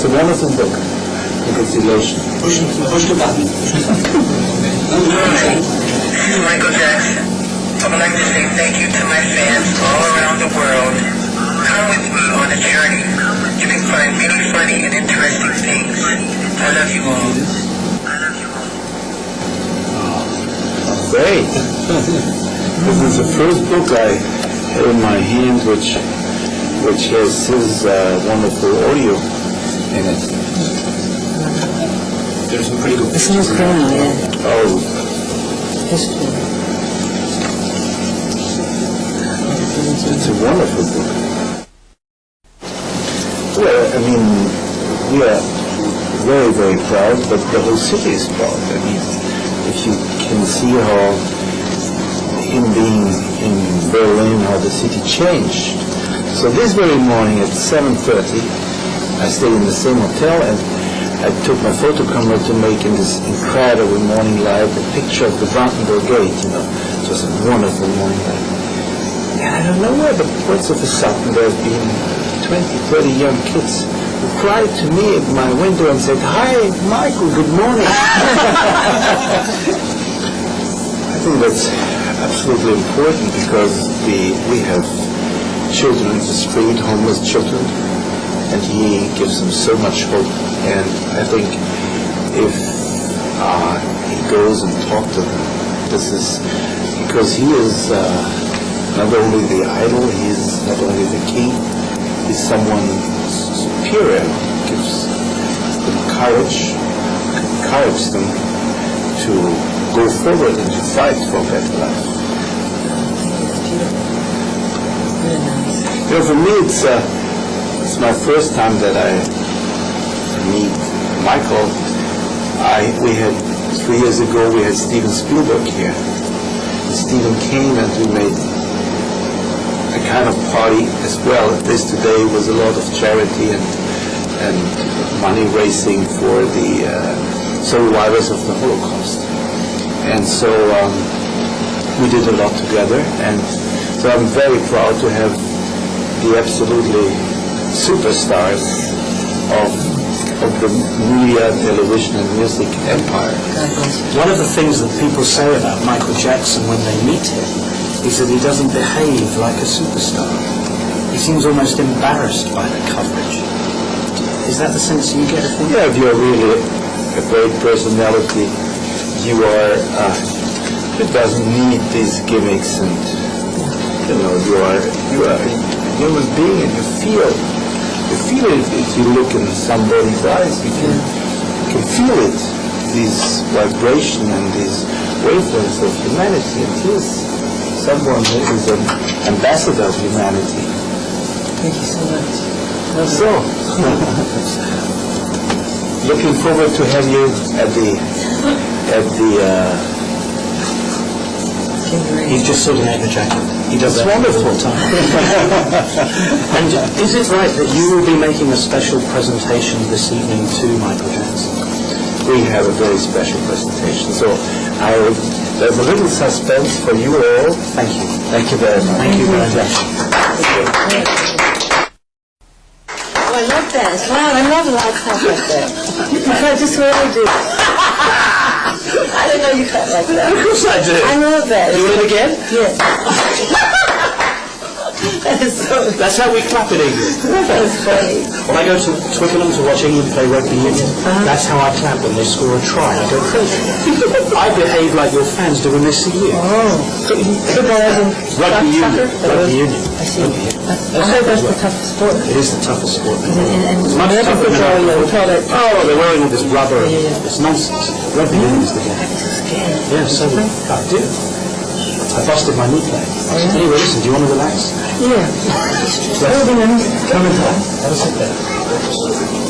It's a wonderful book. Congratulations. Push, push the button. Michael Jackson. I would like to say thank you to my fans all around the world. Come with me on a journey. You can find many funny and interesting things. I love you all. Great. this is the first book I have in my hand which which has his uh, wonderful audio in it. There's some pretty good This pictures. going on, yeah. Oh, History. it's a wonderful book. Well, I mean, we are very, very proud, but the whole city is proud. I mean, if you can see how him being in Berlin, how the city changed. So this very morning at 7.30, I stayed in the same hotel and I took my photo camera to make in this incredible morning light a picture of the Brandenburg Gate, you know. It was a wonderful morning light. And I don't know where, but what's of a sudden there's been 20, 30 young kids who cried to me at my window and said, Hi, Michael, good morning. I think that's absolutely important because we, we have children in the street, homeless children, and he gives them so much hope. And I think if uh, he goes and talks to them, this is because he is uh, not only the idol, he is not only the king, he's someone superior, gives them courage, encourages them to go forward and to fight for a better life. You know, for me, it's uh, it's my first time that I meet Michael. I we had three years ago we had Steven Spielberg here. And Steven came and we made a kind of party as well. This today was a lot of charity and and money raising for the uh, survivors of the Holocaust. And so um, we did a lot together, and so I'm very proud to have the absolutely superstars of of the media, television, and music empire. God bless you. One of the things that people say about Michael Jackson when they meet him is that he doesn't behave like a superstar. He seems almost embarrassed by the coverage. Is that the sense you get of him? Yeah, if you're really a great personality, you are. Uh, it doesn't need these gimmicks, and you know you are you are a human being, and you feel you feel it if you look in somebody's eyes. You can you can feel it, this vibration and these wavelengths of humanity. And he is someone who is an ambassador of humanity. Thank you so much. So, looking forward to have you at the at the. Uh, He's just sorting out the jacket. He does It's that wonderful. all time. and is it right that you will be making a special presentation this evening to Michael Jackson? we have a very special presentation. So, I there's a little suspense for you all. Thank you. Thank you very much. Thank you very much. Oh, I love that. Wow, I love loud clap like that. That's just what I do. Know you clap like that. Of course I do. I love that. Want it again? Yes. that is so, That's how we clap in England. that is funny. When I go to Twickenham to watch England play rugby union, uh-huh. that's how I clap when they score a try. I go crazy. I behave like your fans do when they see you. Oh. Football as in Rugby union. Rugby union. I see. I heard that's the toughest sport. It is the toughest sport. And, much tougher than football, you know, we call it, Oh, they're wearing all this rubber. Yeah, yeah. It's nonsense. Rugby union is the game. I'm so scared. Yeah, so mm-hmm. I do. I busted my knee plate. Oh, anyway, listen, do you want to relax? Yeah. Oh, then, Come and have a sit there.